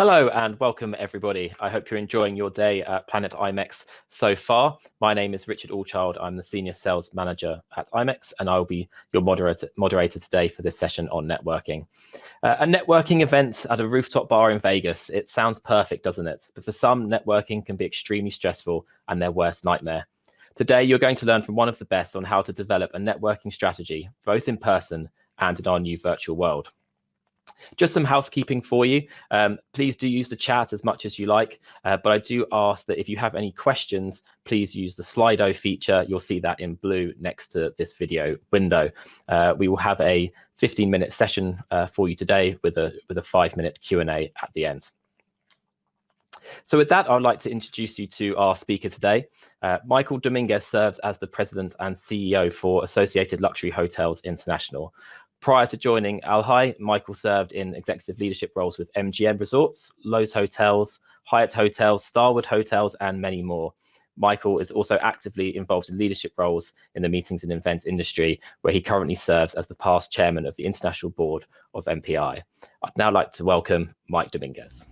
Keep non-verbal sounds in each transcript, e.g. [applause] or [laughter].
Hello and welcome everybody. I hope you're enjoying your day at Planet IMEX so far. My name is Richard Allchild. I'm the Senior Sales Manager at IMEX and I'll be your moderator, moderator today for this session on networking. Uh, a networking event at a rooftop bar in Vegas. It sounds perfect, doesn't it? But for some, networking can be extremely stressful and their worst nightmare. Today, you're going to learn from one of the best on how to develop a networking strategy, both in person and in our new virtual world. Just some housekeeping for you. Um, please do use the chat as much as you like, uh, but I do ask that if you have any questions, please use the Slido feature. You'll see that in blue next to this video window. Uh, we will have a 15 minute session uh, for you today with a, with a five minute Q&A at the end. So with that, I'd like to introduce you to our speaker today. Uh, Michael Dominguez serves as the president and CEO for Associated Luxury Hotels International. Prior to joining Al Alhi, Michael served in executive leadership roles with MGM Resorts, Loews Hotels, Hyatt Hotels, Starwood Hotels, and many more. Michael is also actively involved in leadership roles in the meetings and events industry, where he currently serves as the past chairman of the International Board of MPI. I'd now like to welcome Mike Dominguez.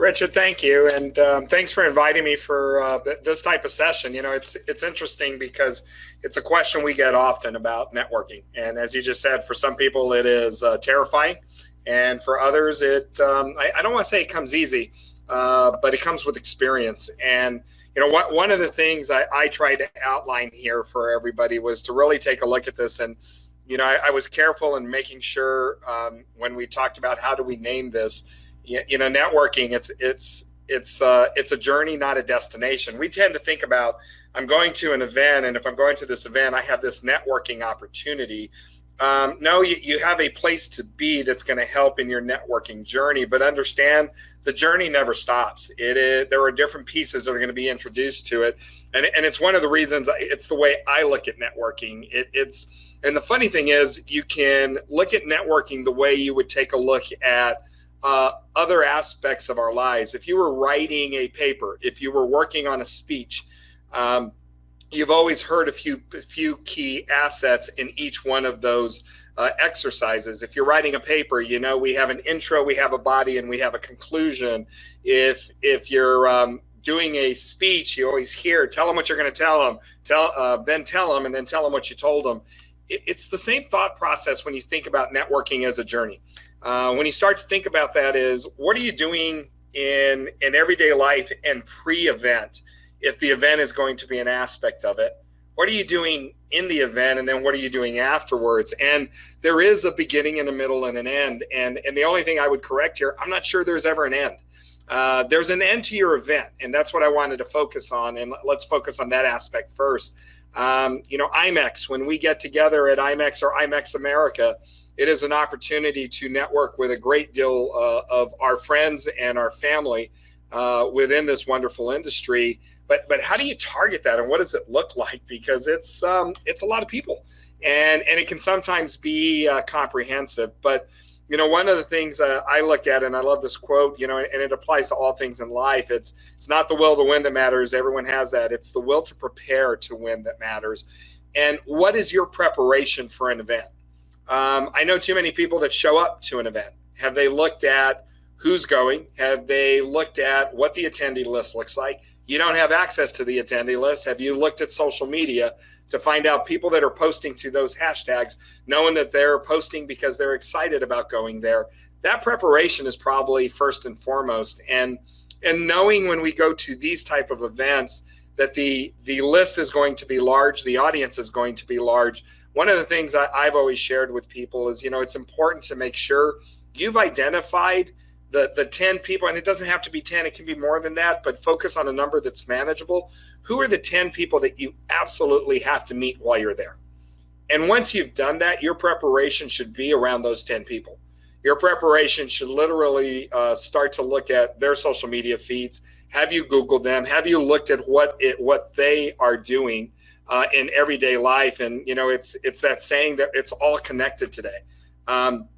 Richard, thank you, and um, thanks for inviting me for uh, this type of session. You know, it's it's interesting because it's a question we get often about networking, and as you just said, for some people it is uh, terrifying, and for others it um, I, I, don't want to say it comes easy, uh, but it comes with experience. And you know, what, one of the things I, I tried to outline here for everybody was to really take a look at this and you know, I, I was careful in making sure um, when we talked about how do we name this you know, networking it's it's it's uh, it's a journey, not a destination. We tend to think about I'm going to an event, and if I'm going to this event, I have this networking opportunity. Um, no, you, you have a place to be that's going to help in your networking journey, but understand the journey never stops. It is, there are different pieces that are going to be introduced to it. And, and it's one of the reasons it's the way I look at networking. It, it's, and the funny thing is you can look at networking the way you would take a look at uh, other aspects of our lives. If you were writing a paper, if you were working on a speech, um, you've always heard a few a few key assets in each one of those uh, exercises. If you're writing a paper, you know we have an intro, we have a body, and we have a conclusion. If if you're um, doing a speech, you always hear, tell them what you're going to tell them, tell uh, then tell them, and then tell them what you told them. It's the same thought process when you think about networking as a journey. Uh, when you start to think about that is what are you doing in in everyday life and pre-event if the event is going to be an aspect of it? What are you doing in the event and then what are you doing afterwards? And there is a beginning and a middle and an end. And and the only thing i would correct here i'm not sure there's ever an end. Uh, there's an end to your event and that's what i wanted to focus on. And let's focus on that aspect first um, you know imex when we get together at imex or imex america it is an opportunity to network with a great deal uh, of our friends and our family uh, within this wonderful industry. But but how do you target that, and what does it look like? Because it's um, it's a lot of people, and and it can sometimes be uh, comprehensive. But you know, one of the things uh, I look at, and I love this quote, you know, and it applies to all things in life. It's it's not the will to win that matters. Everyone has that. It's the will to prepare to win that matters. And what is your preparation for an event? Um, I know too many people that show up to an event. Have they looked at who's going? Have they looked at what the attendee list looks like? You don't have access to the attendee list. Have you looked at social media to find out people that are posting to those hashtags, knowing that they're posting because they're excited about going there? That preparation is probably first and foremost. And and knowing when we go to these type of events that the the list is going to be large, the audience is going to be large one of the things I, I've always shared with people is, you know, it's important to make sure you've identified the the 10 people and it doesn't have to be 10 it can be more than that but focus on a number that's manageable. Who are the 10 people that you absolutely have to meet while you're there? And once you've done that your preparation should be around those 10 people. Your preparation should literally uh, start to look at their social media feeds. Have you googled them? Have you looked at what it what they are doing uh, in everyday life. And you know, it's it's that saying that it's all connected today. Um,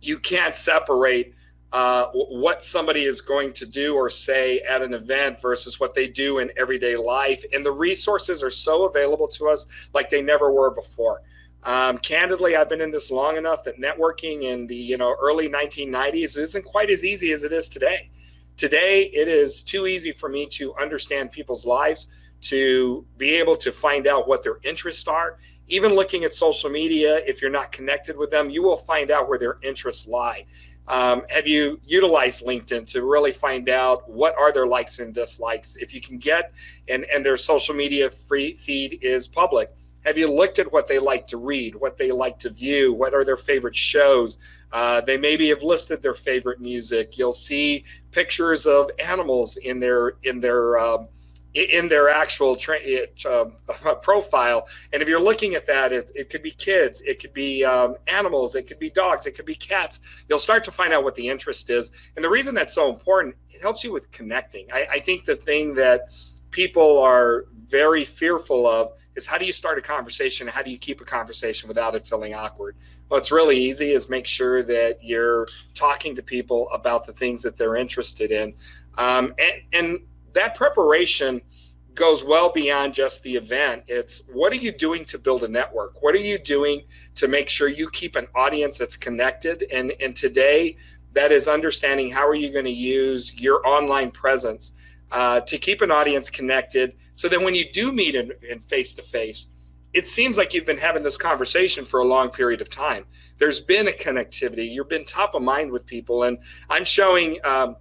you can't separate uh, what somebody is going to do or say at an event versus what they do in everyday life. And the resources are so available to us like they never were before. Um, candidly, I've been in this long enough that networking in the you know early 1990s isn't quite as easy as it is today. Today, it is too easy for me to understand people's lives, to be able to find out what their interests are. Even looking at social media, if you're not connected with them, you will find out where their interests lie. Um, have you utilized LinkedIn to really find out what are their likes and dislikes? If you can get and and their social media free feed is public, have you looked at what they like to read, what they like to view, what are their favorite shows? Uh, they maybe have listed their favorite music. You'll see pictures of animals in their in their um, in their actual um, [laughs] profile. And if you're looking at that, it, it could be kids, it could be um, animals, it could be dogs, it could be cats. You'll start to find out what the interest is. And the reason that's so important, it helps you with connecting. I, I think the thing that people are very fearful of is how do you start a conversation? How do you keep a conversation without it feeling awkward? Well, it's really easy is make sure that you're talking to people about the things that they're interested in. Um, and, and that preparation goes well beyond just the event. It's what are you doing to build a network? What are you doing to make sure you keep an audience that's connected? And, and today, that is understanding how are you going to use your online presence uh, to keep an audience connected so that when you do meet in, in face-to-face, it seems like you've been having this conversation for a long period of time. There's been a connectivity. You've been top of mind with people. And I'm showing um,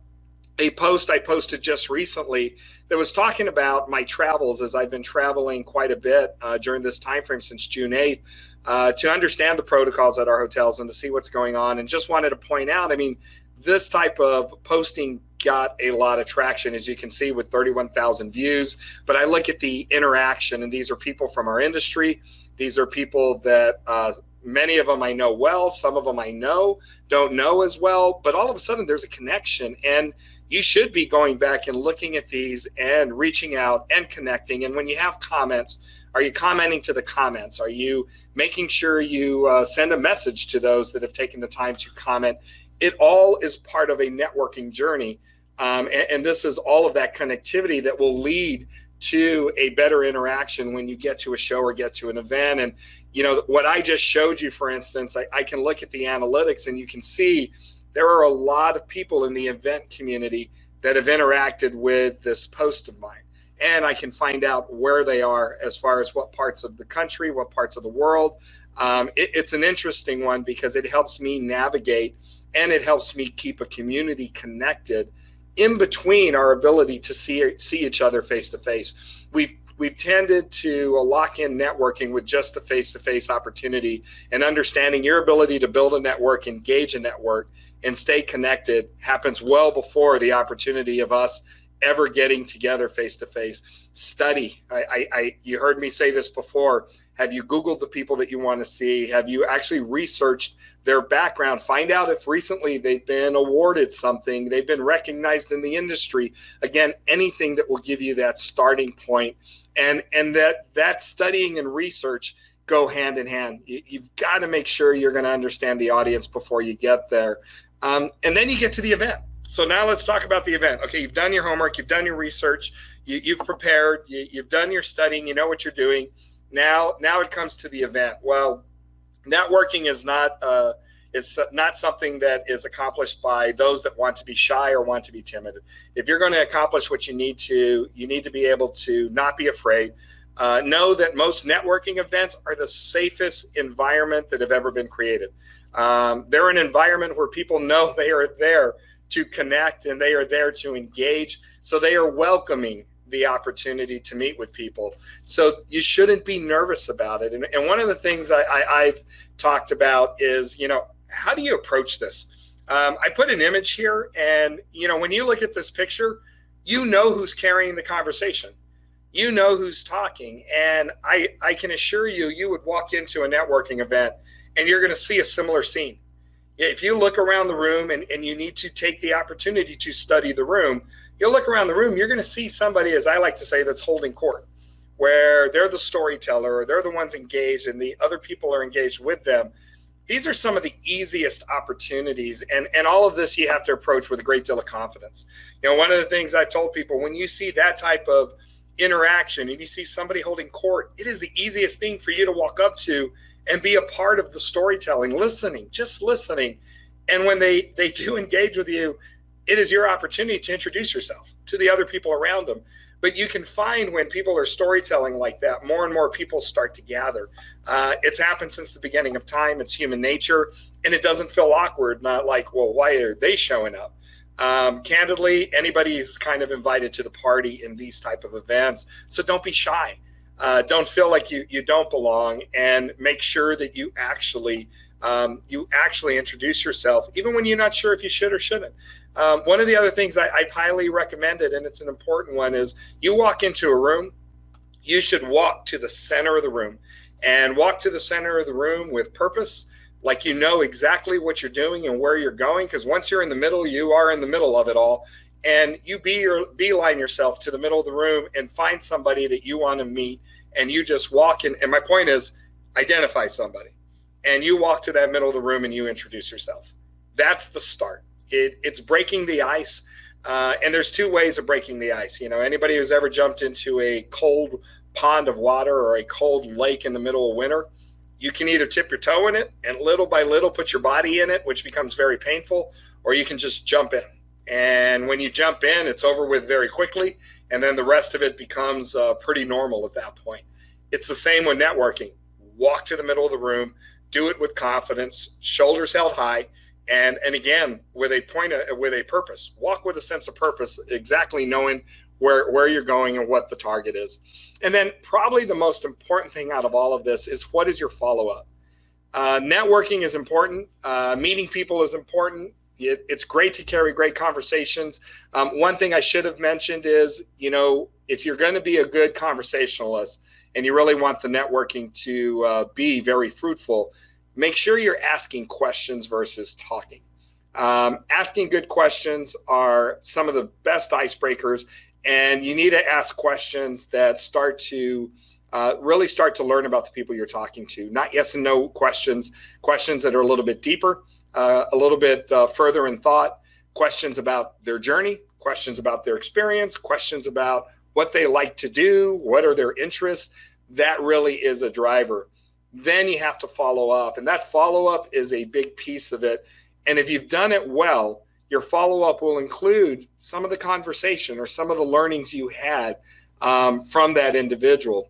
a post I posted just recently that was talking about my travels as I've been traveling quite a bit uh, during this time frame since June 8th uh, to understand the protocols at our hotels and to see what's going on. And just wanted to point out, I mean, this type of posting got a lot of traction, as you can see, with 31,000 views. But I look at the interaction, and these are people from our industry. These are people that uh, many of them I know well, some of them I know don't know as well. But all of a sudden, there's a connection, and you should be going back and looking at these and reaching out and connecting. And when you have comments, are you commenting to the comments? Are you making sure you uh, send a message to those that have taken the time to comment? It all is part of a networking journey um, and, and this is all of that connectivity that will lead to a better interaction when you get to a show or get to an event. And, you know, what I just showed you, for instance, I, I, can look at the analytics and you can see there are a lot of people in the event community that have interacted with this post of mine. And I can find out where they are as far as what parts of the country, what parts of the world. Um, it, it's an interesting one because it helps me navigate and it helps me keep a community connected in between our ability to see see each other face to face. We've we've tended to lock in networking with just the face to face opportunity and understanding your ability to build a network, engage a network, and stay connected happens well before the opportunity of us ever getting together face to face. Study. I, I, I, you heard me say this before. Have you Googled the people that you want to see? Have you actually researched their background, find out if recently they've been awarded something, they've been recognized in the industry. Again, anything that will give you that starting point and and that that studying and research go hand in hand. You, have got to make sure you're going to understand the audience before you get there. Um, and then you get to the event. So now let's talk about the event. Okay, you've done your homework, you've done your research, you, have prepared, you, you've done your studying, you know what you're doing. Now, now it comes to the event. Well, networking is not uh, is not something that is accomplished by those that want to be shy or want to be timid. If you're going to accomplish what you need to, you need to be able to not be afraid. Uh, know that most networking events are the safest environment that have ever been created. Um, they're an environment where people know [laughs] they are there to connect and they are there to engage. So they are welcoming the opportunity to meet with people. So you shouldn't be nervous about it. And, and one of the things I, I, have talked about is, you know, how do you approach this? Um, I put an image here, and you know, when you look at this picture, you know who's carrying the conversation. You know who's talking, and I I can assure you, you would walk into a networking event, and you're going to see a similar scene. If you look around the room and, and you need to take the opportunity to study the room, you'll look around the room, you're going to see somebody, as I like to say, that's holding court, where they're the storyteller or they're the ones engaged and the other people are engaged with them. These are some of the easiest opportunities. And, and all of this you have to approach with a great deal of confidence. You know, one of the things I've told people when you see that type of interaction and you see somebody holding court, it is the easiest thing for you to walk up to and be a part of the storytelling, listening, just listening. And when they they do [laughs] engage with you, it is your opportunity to introduce yourself to the other people around them. But you can find when people are storytelling like that, more and more people start to gather. Uh, it's happened since the beginning of time. It's human nature, and it doesn't feel awkward. Not like, well, why are they showing up? Um, candidly, anybody's kind of invited to the party in these type of events, so don't be shy. Uh, don't feel like you you don't belong, and make sure that you actually um, you actually introduce yourself, even when you're not sure if you should or shouldn't. Um, one of the other things I, I've highly recommended, and it's an important one, is you walk into a room, you should walk to the center of the room and walk to the center of the room with purpose, like you know exactly what you're doing and where you're going. Because once you're in the middle, you are in the middle of it all. And you be your beeline yourself to the middle of the room and find somebody that you want to meet. And you just walk in. And my point is identify somebody. And you walk to that middle of the room and you introduce yourself. That's the start it, it's breaking the ice. Uh, and there's two ways of breaking the ice. You know, anybody who's ever jumped into a cold pond of water or a cold lake in the middle of winter, you can either tip your toe in it and little by little put your body in it, which becomes very painful, or you can just jump in. And when you jump in, it's over with very quickly. And then the rest of it becomes uh, pretty normal at that point. It's the same with networking. Walk to the middle of the room, do it with confidence, shoulders held high, and and again with a point of, with a purpose walk with a sense of purpose exactly knowing where where you're going and what the target is and then probably the most important thing out of all of this is what is your follow-up uh, networking is important uh, meeting people is important it, it's great to carry great conversations um, one thing i should have mentioned is you know if you're going to be a good conversationalist and you really want the networking to uh, be very fruitful make sure you're asking questions versus talking. Um, asking good questions are some of the best icebreakers, and you need to ask questions that start to uh, really start to learn about the people you're talking to. Not yes and no questions, questions that are a little bit deeper, uh, a little bit uh, further in thought, questions about their journey, questions about their experience, questions about what they like to do, what are their interests. That really is a driver then you have to follow up. And that follow up is a big piece of it. And if you've done it well, your follow up will include some of the conversation or some of the learnings you had um, from that individual.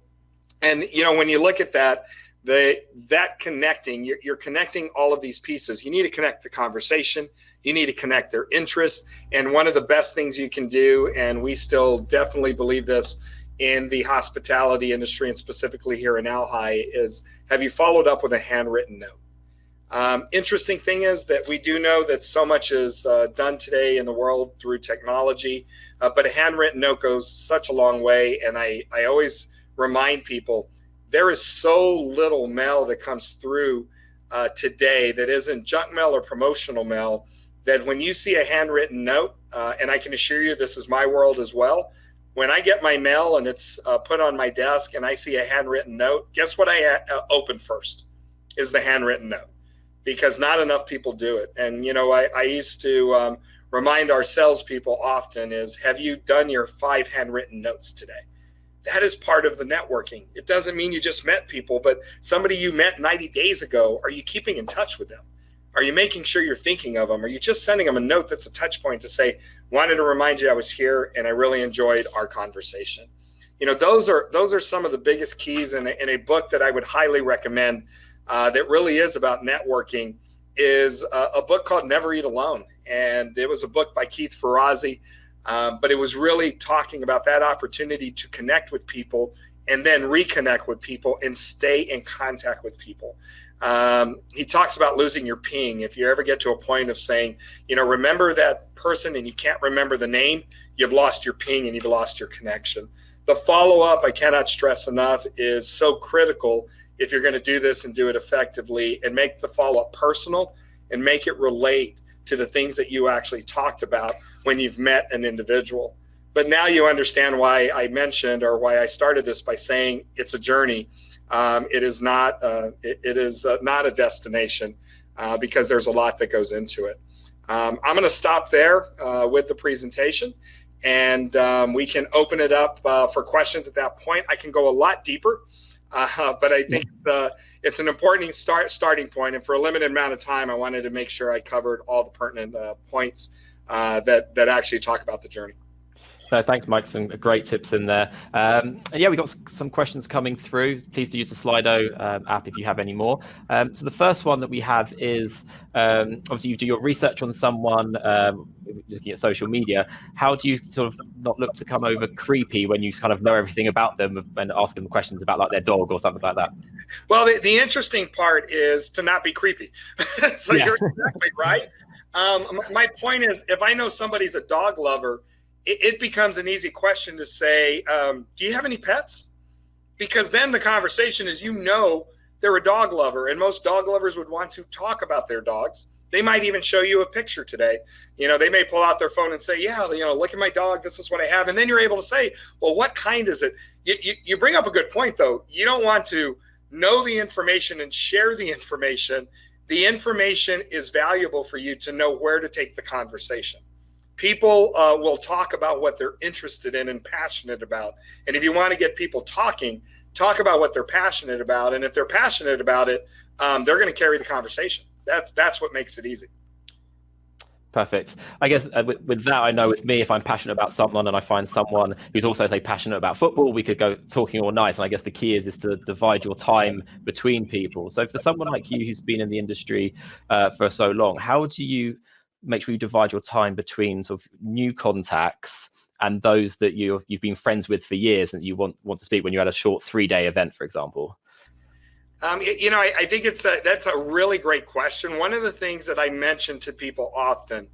And you know, when you look at that, the that connecting, you're, you're connecting all of these pieces. You need to connect the conversation. You need to connect their interests. And one of the best things you can do, and we still definitely believe this in the hospitality industry and specifically here in Alhi, is have you followed up with a handwritten note? Um, interesting thing is that we do know that so much is uh, done today in the world through technology, uh, but a handwritten note goes such a long way. And I, I always remind people there is so little mail that comes through uh, today that isn't junk mail or promotional mail that when you see a handwritten note, uh, and I can assure you this is my world as well, when I get my mail and it's uh, put on my desk and I see a handwritten note, guess what I uh, open first is the handwritten note because not enough people do it. And, you know, I, I used to um, remind our salespeople often is have you done your five handwritten notes today? That is part of the networking. It doesn't mean you just met people, but somebody you met 90 days ago, are you keeping in touch with them? Are you making sure you're thinking of them? Are you just sending them a note that's a touch point to say, wanted to remind you I was here and I really enjoyed our conversation? You know, those are those are some of the biggest keys in a, in a book that I would highly recommend uh, that really is about networking is a, a, book called Never Eat Alone. And it was a book by Keith Ferrazzi, um, but it was really talking about that opportunity to connect with people and then reconnect with people and stay in contact with people. Um, he talks about losing your ping. If you ever get to a point of saying, you know, remember that person and you can't remember the name, you've lost your ping and you've lost your connection. The follow up, I cannot stress enough, is so critical if you're going to do this and do it effectively and make the follow up personal and make it relate to the things that you actually talked about when you've met an individual. But now you understand why I mentioned or why I started this by saying it's a journey um, it is not uh, it, it is uh, not a destination uh, because there's a lot that goes into it. Um, I'm going to stop there uh, with the presentation, and um, we can open it up for questions at that point. I can go a lot deeper but I think uh, it's an important start starting point. and for a limited amount of time, I wanted to make sure I covered all the pertinent points uh, that that actually talk about the journey. So thanks, Mike. Some great tips in there. Um, and yeah, we got some questions coming through. Please do use the Slido um, app if you have any more. Um, so the first one that we have is um, obviously you do your research on someone um, looking at social media. How do you sort of not look to come over creepy when you kind of know everything about them and ask them questions about like their dog or something like that? Well, the, the interesting part is to not be creepy. [laughs] so yeah. you're exactly right. Um, my point is, if I know somebody's a dog lover it, it becomes an easy question to say, um, do you have any pets? Because then the conversation is, you know, they're a dog lover, and most dog lovers would want to talk about their dogs. They might even show you a picture today. You know, they may pull out their phone and say, "Yeah, you know, look at my dog. This is what I have." And then you're able to say, "Well, what kind is it?" You, you, you bring up a good point, though. You don't want to know the information and share the [laughs] information. The information is valuable for you to know where to take the conversation people uh, will talk about what they're interested in and passionate about. And if you want to get people talking, talk about what they're passionate about. And if they're passionate about it, um, they're going to carry the conversation. That's that's what makes it easy. Perfect. I guess uh, with, with, that, I know with me, if I'm passionate about someone and I find someone who's also say passionate about football, we could go talking all night. And I guess the key is is to divide your time between people. So for someone like you who's been in the industry uh, for so long, how do you make sure you divide your time between sort of new contacts and those that you you've been friends with for years and you want want to speak when you're at a short three day event, for example? Um, you know, I, I, think it's a, that's a really great question. One of the things that I mention to people often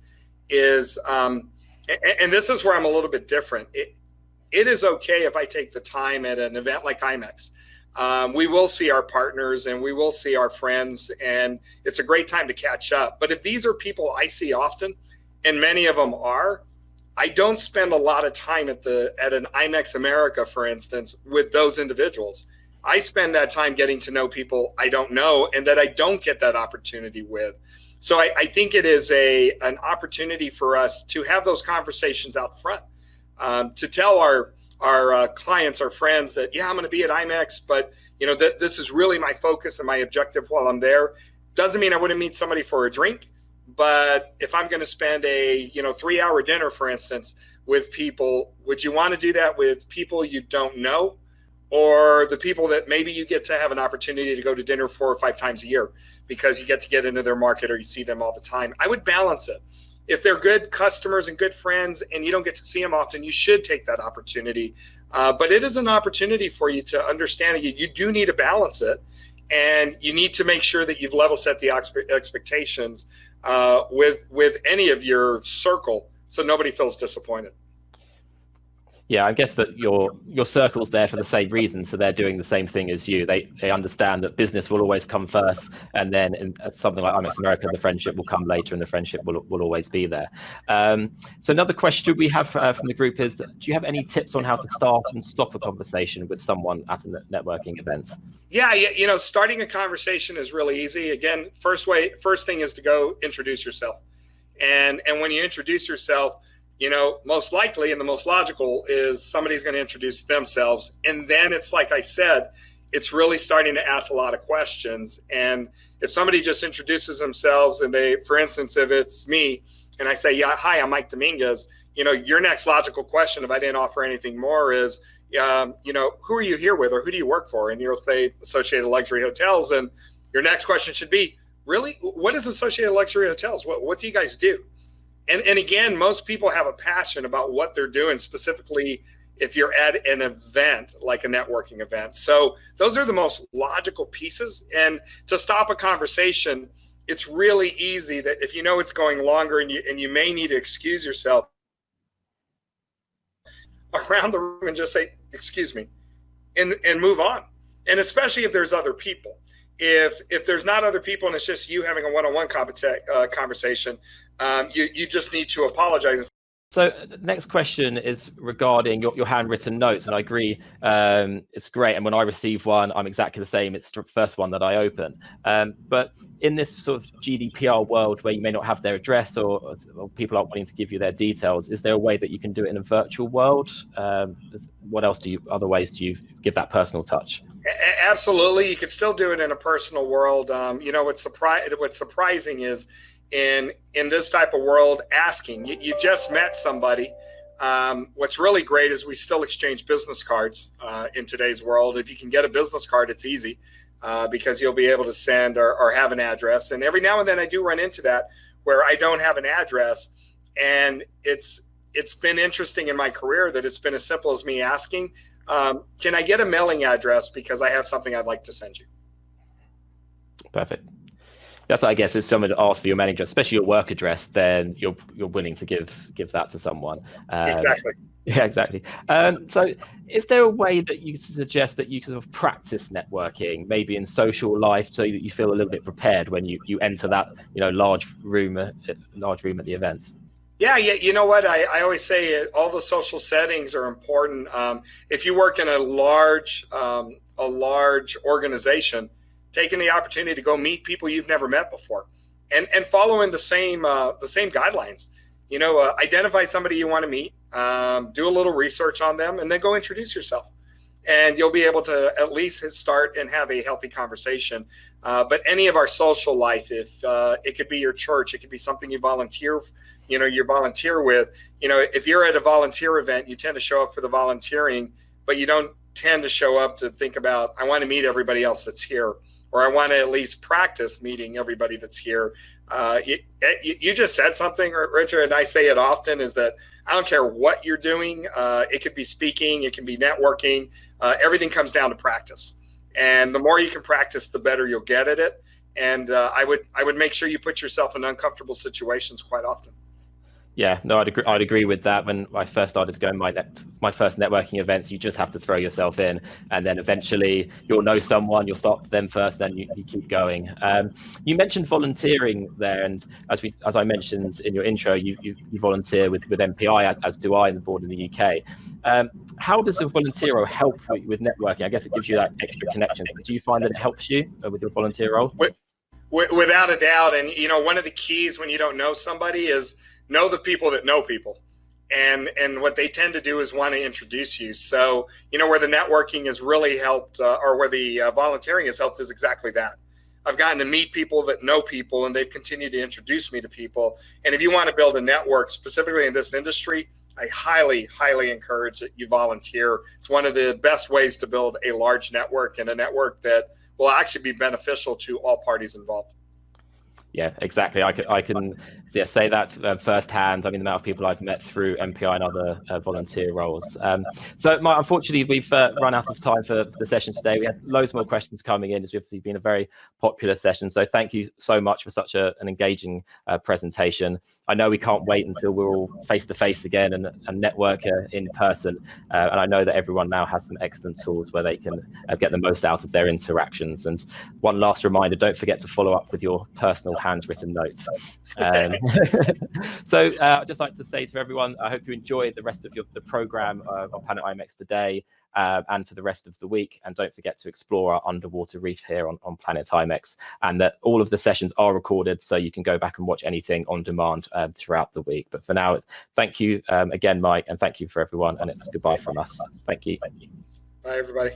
is, um, and, and, this is where I'm a little bit different. It, it is okay if I take the time at an event like IMEX um, we will see our partners and we will see our friends, and it's a great time to catch up. But if these are people I see often, and many of them are, I don't spend a lot of time at the at an IMEX America, for instance, with those individuals. I spend that time getting to know people I don't know and that I don't get that opportunity with. So I, I think it is a an opportunity for us to have those conversations out front, um, to tell our our uh, clients, our friends that, yeah, I'm going to be at IMEX, but you know, th- this is really my focus and my objective while I'm there. Doesn't mean I wouldn't meet somebody for a drink, but if I'm going to spend a, you know, three hour dinner, for instance, with people, would you want to do that with people you don't know? Or the people that maybe you get to have an opportunity to go to dinner four or five times a year because you get to get into their market or you see them all the time. I would balance it if they're good customers and good friends and you don't get to see them often, you should take that opportunity. Uh, but it is an opportunity for you to understand you, you do need to balance it and you need to make sure that you've level set the expectations uh, with with any of your circle so nobody feels disappointed yeah, I guess that your your circle's there for the same reason, so they're doing the same thing as you. They they understand that business will always come first, and then in something like IMEX America, the friendship will come later, and the friendship will will always be there. Um, so another question we have uh, from the group is: Do you have any tips on how to start and stop a conversation with someone at a networking event? Yeah, you know, starting a conversation is really easy. Again, first way, first thing is to go introduce yourself, and and when you introduce yourself you know, most likely and the most logical is somebody's going to introduce themselves. And then it's like I said, it's really starting to ask a lot of questions. And if somebody just introduces themselves and they, for instance, if it's me and I say, yeah, hi, I'm Mike Dominguez, you know, your next logical question, if I didn't offer anything more, is, um, you know, who are you here with or who do you work for? And you'll say Associated Luxury Hotels. And your next question should be, really, what is Associated Luxury Hotels? What, what do you guys do? And and again most people have a passion about what they're doing specifically if you're at an event like a networking event. So those are the most logical pieces. And to stop a conversation it's really easy that if you know it's going longer and you and you may need to excuse yourself around the room and just say excuse me and and move on. And especially if there's other people if if there's not other people and it's just you having a one-on-one uh, conversation um, you, you just need to apologize. So the next question is regarding your, your handwritten notes, and I agree, um, it's great. And when I receive one, I'm exactly the same. It's the first one that I open. Um, but in this sort of GDPR world where you may not have their address or, or, people aren't wanting to give you their details, is there a way that you can do it in a virtual world? Um, what else do you, other ways do you give that personal touch? Absolutely, you could still do it in a personal world. Um, you know, what's surpri- what's surprising is in in this type of world, asking. You, you just met somebody. Um, what's really great is we still exchange business cards uh, in today's world. If you can get a business card, it's easy uh, because you'll be able to send or, or have an address. And every now and then, I do run into that where I don't have an address, and it's it's been interesting in my career that it's been as simple as me asking, um, "Can I get a mailing address because I have something I'd like to send you?" Perfect. That's I guess if someone asks for your manager, especially your work address, then you're you're willing to give give that to someone. Um, exactly. [laughs] Yeah, exactly. Um, so, is there a way that you suggest that you sort of practice networking, maybe in social life, so that you feel a little bit prepared when you you enter that you know large room, uh, large room at the event? Yeah, yeah. You know what? I, I always say all the social settings are important. Um, if you work in a large um, a large organization, taking the opportunity to go meet people you've never met before, and and following the same uh, the same guidelines. You know, uh, identify somebody you want to meet, um, do a little research on them, and then go introduce yourself. And you'll be able to at least start and have a healthy conversation. Uh, but any of our social life, if uh, it could be your church, it could be something you volunteer, you know, you volunteer with. You know, if you're at a volunteer event, you tend to show up for the volunteering, but you don't tend to show up to think about, I want to meet everybody else that's here or I want to at least practice meeting everybody that's here. Uh, you, you, just said something, Richard, and I say it often is that I don't care what you're doing. Uh, it could be speaking, it can be networking. Uh, everything comes down to practice, and the more you can practice, the better you'll get at it. And uh, I would I would make sure you put yourself in uncomfortable situations quite often. Yeah, no, I'd agree. I'd agree with that. When I first started to go my net, my first networking events, you just have to throw yourself in, and then eventually you'll know someone. You'll start them first, then you, you keep going. Um, you mentioned volunteering there, and as we as I mentioned in your intro, you you, you volunteer with with MPI, as do I, in the board in the UK. Um, how does a volunteer role help with networking? I guess it gives you that extra connection. Do you find that it helps you uh, with your volunteer role? Without a doubt, and you know, one of the keys when you don't know somebody is know the people that know people. And and what they tend to do is want to introduce you. So you know where the networking has really helped uh, or where the uh, volunteering has helped is exactly that. I've gotten to meet people that know people and they've continued to introduce me to people. And if you want to build a network specifically in this industry i highly highly encourage that you volunteer. It's one of the best ways to build a large network and a network that will actually be beneficial to all parties involved yeah, exactly. I can, I can yeah, say that uh, firsthand. I mean, the amount of people I've met through MPI and other uh, volunteer roles. Um, so, my, unfortunately, we've uh, run out of time for the session today. We had loads more questions coming in. It's been a very popular session. So, thank you so much for such a, an engaging uh, presentation. I know we can't wait until we're all face to face again and, and network uh, in person. Uh, and I know that everyone now has some excellent tools where they can get the most out of their interactions. And one last reminder: don't forget to follow up with your personal handwritten notes. [laughs] Um, [laughs] so uh, I'd just like to say to everyone, I hope you enjoyed the rest of your, the program uh, on Planet IMEX today uh, and for the rest of the week. And don't forget to explore our underwater reef here on, on Planet IMEX and that all of the sessions are recorded so you can go back and watch anything on demand um, throughout the week. But for now, thank you um, again, Mike, and thank you for everyone. And it's goodbye from us. Thank you. Thank you. Bye, everybody.